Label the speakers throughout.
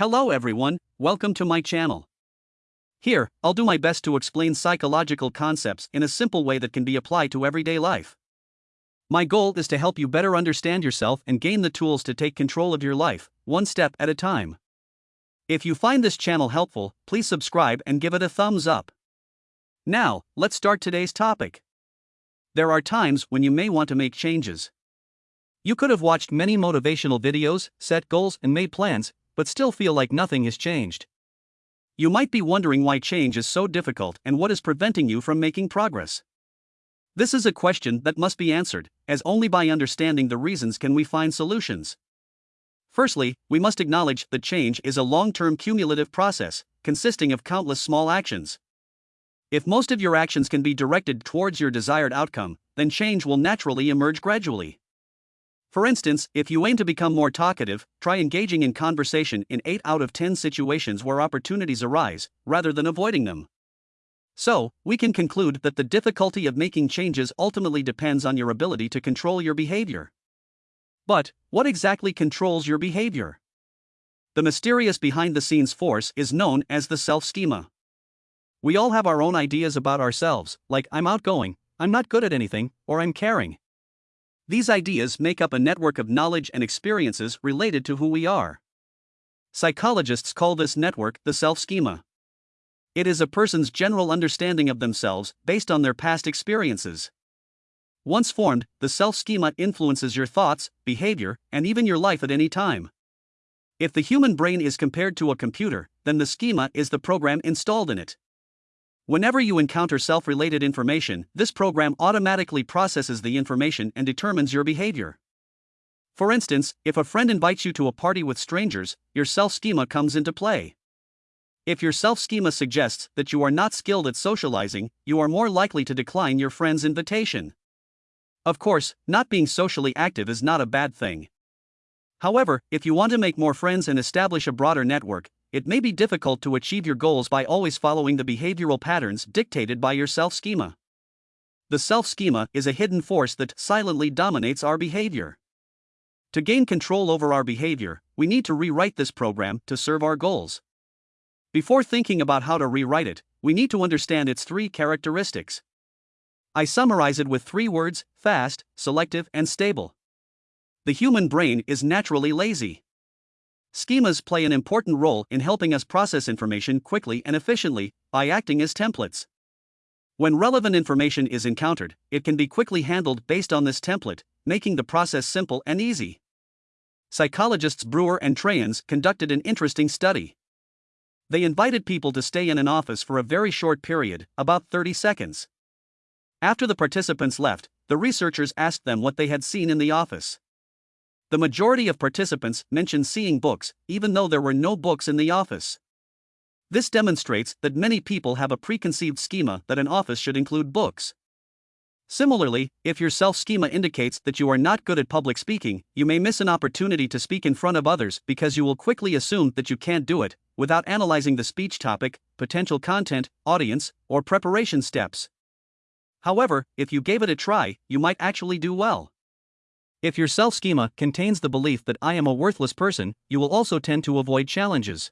Speaker 1: Hello everyone, welcome to my channel. Here, I'll do my best to explain psychological concepts in a simple way that can be applied to everyday life. My goal is to help you better understand yourself and gain the tools to take control of your life, one step at a time. If you find this channel helpful, please subscribe and give it a thumbs up. Now, let's start today's topic. There are times when you may want to make changes. You could have watched many motivational videos, set goals, and made plans, but still feel like nothing has changed. You might be wondering why change is so difficult and what is preventing you from making progress. This is a question that must be answered, as only by understanding the reasons can we find solutions. Firstly, we must acknowledge that change is a long term cumulative process, consisting of countless small actions. If most of your actions can be directed towards your desired outcome, then change will naturally emerge gradually. For instance, if you aim to become more talkative, try engaging in conversation in 8 out of 10 situations where opportunities arise, rather than avoiding them. So, we can conclude that the difficulty of making changes ultimately depends on your ability to control your behavior. But, what exactly controls your behavior? The mysterious behind the scenes force is known as the self schema. We all have our own ideas about ourselves, like I'm outgoing, I'm not good at anything, or I'm caring. These ideas make up a network of knowledge and experiences related to who we are. Psychologists call this network the self schema. It is a person's general understanding of themselves based on their past experiences. Once formed, the self schema influences your thoughts, behavior, and even your life at any time. If the human brain is compared to a computer, then the schema is the program installed in it. Whenever you encounter self related information, this program automatically processes the information and determines your behavior. For instance, if a friend invites you to a party with strangers, your self schema comes into play. If your self schema suggests that you are not skilled at socializing, you are more likely to decline your friend's invitation. Of course, not being socially active is not a bad thing. However, if you want to make more friends and establish a broader network, it may be difficult to achieve your goals by always following the behavioral patterns dictated by your self schema. The self schema is a hidden force that silently dominates our behavior. To gain control over our behavior, we need to rewrite this program to serve our goals. Before thinking about how to rewrite it, we need to understand its three characteristics. I summarize it with three words fast, selective, and stable. The human brain is naturally lazy. Schemas play an important role in helping us process information quickly and efficiently by acting as templates. When relevant information is encountered, it can be quickly handled based on this template, making the process simple and easy. Psychologists Brewer and Treyens conducted an interesting study. They invited people to stay in an office for a very short period, about 30 seconds. After the participants left, the researchers asked them what they had seen in the office. The majority of participants mentioned seeing books, even though there were no books in the office. This demonstrates that many people have a preconceived schema that an office should include books. Similarly, if your self schema indicates that you are not good at public speaking, you may miss an opportunity to speak in front of others because you will quickly assume that you can't do it, without analyzing the speech topic, potential content, audience, or preparation steps. However, if you gave it a try, you might actually do well. If your self schema contains the belief that I am a worthless person, you will also tend to avoid challenges.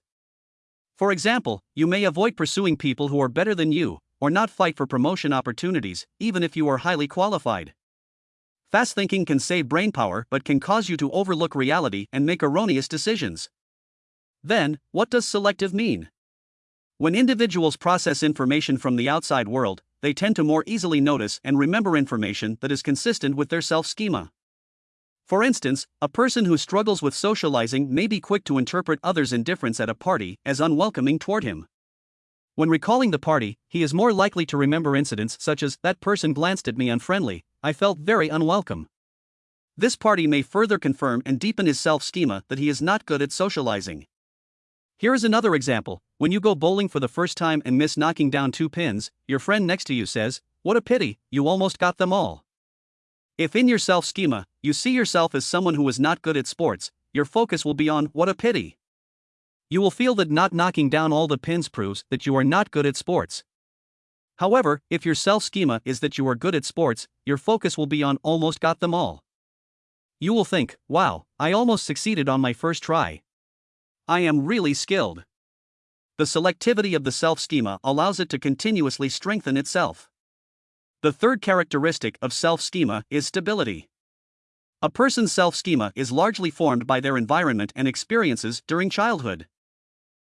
Speaker 1: For example, you may avoid pursuing people who are better than you, or not fight for promotion opportunities, even if you are highly qualified. Fast thinking can save brain power but can cause you to overlook reality and make erroneous decisions. Then, what does selective mean? When individuals process information from the outside world, they tend to more easily notice and remember information that is consistent with their self schema. For instance, a person who struggles with socializing may be quick to interpret others' indifference at a party as unwelcoming toward him. When recalling the party, he is more likely to remember incidents such as, That person glanced at me unfriendly, I felt very unwelcome. This party may further confirm and deepen his self schema that he is not good at socializing. Here is another example when you go bowling for the first time and miss knocking down two pins, your friend next to you says, What a pity, you almost got them all. If in your self schema, you see yourself as someone who is not good at sports, your focus will be on what a pity. You will feel that not knocking down all the pins proves that you are not good at sports. However, if your self schema is that you are good at sports, your focus will be on almost got them all. You will think, wow, I almost succeeded on my first try. I am really skilled. The selectivity of the self schema allows it to continuously strengthen itself. The third characteristic of self schema is stability. A person's self schema is largely formed by their environment and experiences during childhood.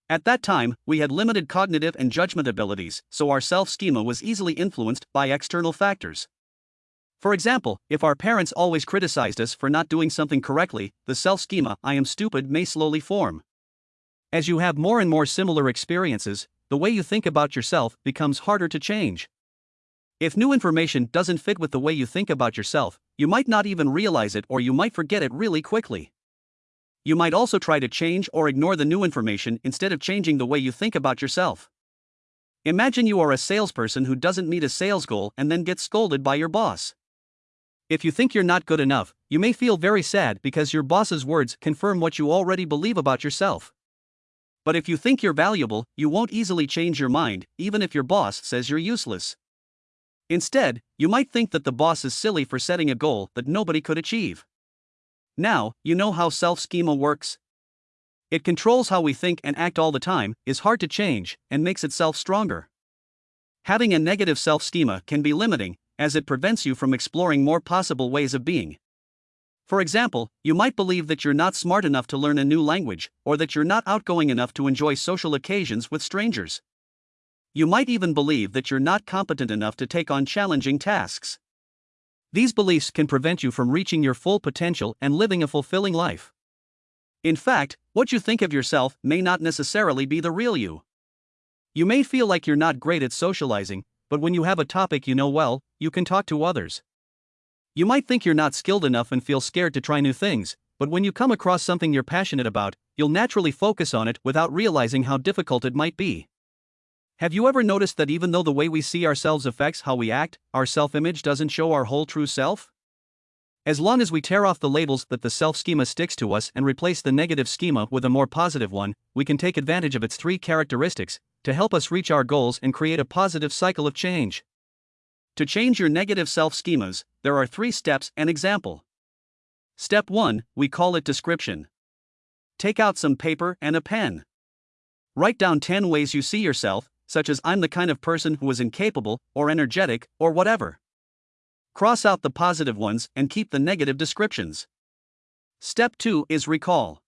Speaker 1: At that time, we had limited cognitive and judgment abilities, so our self schema was easily influenced by external factors. For example, if our parents always criticized us for not doing something correctly, the self schema, I am stupid, may slowly form. As you have more and more similar experiences, the way you think about yourself becomes harder to change. If new information doesn't fit with the way you think about yourself, you might not even realize it or you might forget it really quickly. You might also try to change or ignore the new information instead of changing the way you think about yourself. Imagine you are a salesperson who doesn't meet a sales goal and then gets scolded by your boss. If you think you're not good enough, you may feel very sad because your boss's words confirm what you already believe about yourself. But if you think you're valuable, you won't easily change your mind, even if your boss says you're useless. Instead, you might think that the boss is silly for setting a goal that nobody could achieve. Now, you know how self schema works. It controls how we think and act all the time, is hard to change, and makes itself stronger. Having a negative self schema can be limiting, as it prevents you from exploring more possible ways of being. For example, you might believe that you're not smart enough to learn a new language, or that you're not outgoing enough to enjoy social occasions with strangers. You might even believe that you're not competent enough to take on challenging tasks. These beliefs can prevent you from reaching your full potential and living a fulfilling life. In fact, what you think of yourself may not necessarily be the real you. You may feel like you're not great at socializing, but when you have a topic you know well, you can talk to others. You might think you're not skilled enough and feel scared to try new things, but when you come across something you're passionate about, you'll naturally focus on it without realizing how difficult it might be. Have you ever noticed that even though the way we see ourselves affects how we act, our self image doesn't show our whole true self? As long as we tear off the labels that the self schema sticks to us and replace the negative schema with a more positive one, we can take advantage of its three characteristics to help us reach our goals and create a positive cycle of change. To change your negative self schemas, there are three steps and example. Step 1, we call it description. Take out some paper and a pen. Write down 10 ways you see yourself, such as I'm the kind of person who is incapable, or energetic, or whatever. Cross out the positive ones and keep the negative descriptions. Step 2 is recall.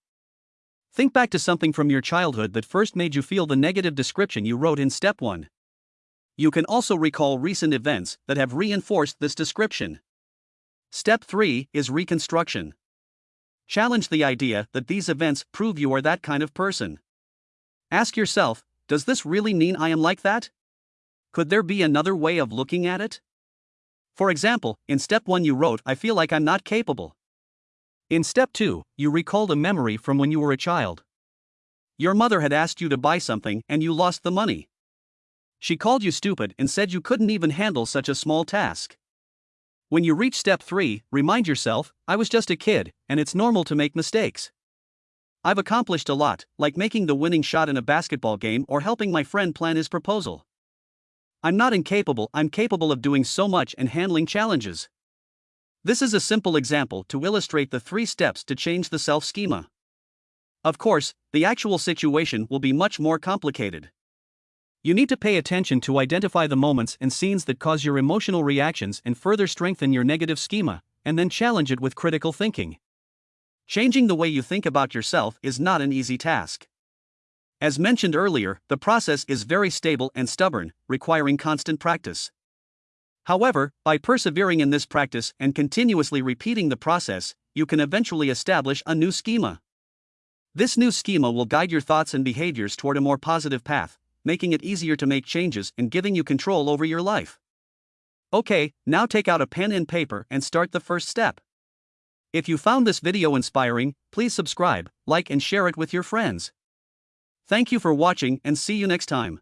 Speaker 1: Think back to something from your childhood that first made you feel the negative description you wrote in step 1. You can also recall recent events that have reinforced this description. Step 3 is reconstruction. Challenge the idea that these events prove you are that kind of person. Ask yourself does this really mean I am like that? Could there be another way of looking at it? For example, in step 1 you wrote, I feel like I'm not capable. In step 2, you recalled a memory from when you were a child. Your mother had asked you to buy something and you lost the money. She called you stupid and said you couldn't even handle such a small task. When you reach step 3, remind yourself, I was just a kid, and it's normal to make mistakes. I've accomplished a lot, like making the winning shot in a basketball game or helping my friend plan his proposal. I'm not incapable, I'm capable of doing so much and handling challenges. This is a simple example to illustrate the three steps to change the self schema. Of course, the actual situation will be much more complicated. You need to pay attention to identify the moments and scenes that cause your emotional reactions and further strengthen your negative schema, and then challenge it with critical thinking. Changing the way you think about yourself is not an easy task. As mentioned earlier, the process is very stable and stubborn, requiring constant practice. However, by persevering in this practice and continuously repeating the process, you can eventually establish a new schema. This new schema will guide your thoughts and behaviors toward a more positive path, making it easier to make changes and giving you control over your life. Okay, now take out a pen and paper and start the first step. If you found this video inspiring, please subscribe, like and share it with your friends. Thank you for watching and see you next time.